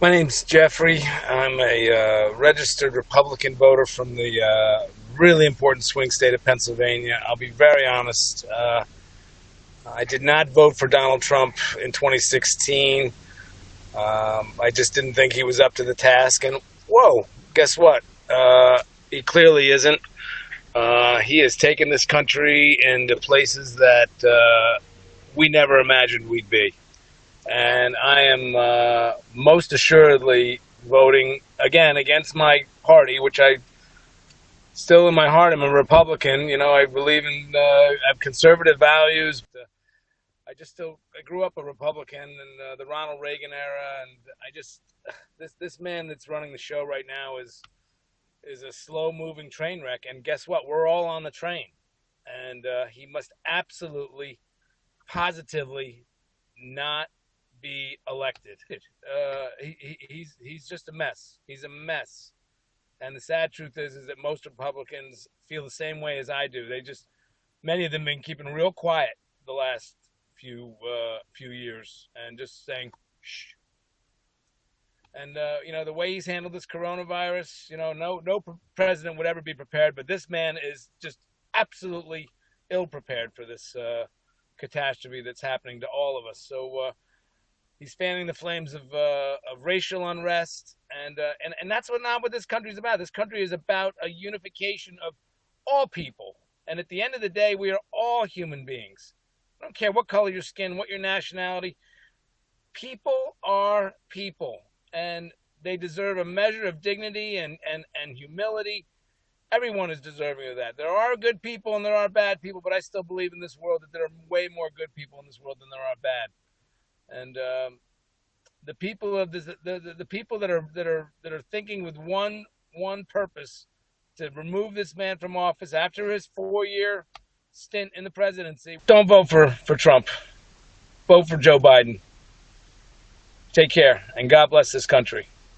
My name's Jeffrey. I'm a uh, registered Republican voter from the uh, really important swing state of Pennsylvania. I'll be very honest. Uh, I did not vote for Donald Trump in 2016. Um, I just didn't think he was up to the task. And whoa, guess what? Uh, he clearly isn't. Uh, he has taken this country into places that uh, we never imagined we'd be and I am uh, most assuredly voting again against my party, which I still in my heart I'm a Republican. You know, I believe in uh, have conservative values. I just still I grew up a Republican in uh, the Ronald Reagan era, and I just this this man that's running the show right now is is a slow moving train wreck. And guess what? We're all on the train, and uh, he must absolutely, positively not be elected. Uh, he, he, he's he's just a mess. He's a mess. And the sad truth is, is that most Republicans feel the same way as I do. They just, many of them, been keeping real quiet the last few uh, few years and just saying, shh. And uh, you know the way he's handled this coronavirus, you know, no no president would ever be prepared, but this man is just absolutely ill prepared for this uh, catastrophe that's happening to all of us. So uh, He's fanning the flames of, uh, of racial unrest, and, uh, and and that's what not what this country is about. This country is about a unification of all people, and at the end of the day, we are all human beings. I don't care what color your skin, what your nationality. People are people, and they deserve a measure of dignity and, and, and humility. Everyone is deserving of that. There are good people and there are bad people, but I still believe in this world that there are way more good people in this world than there are bad and um, the people of this, the, the, the people that are that are that are thinking with one one purpose to remove this man from office after his four year stint in the presidency. Don't vote for for Trump. Vote for Joe Biden. Take care and God bless this country.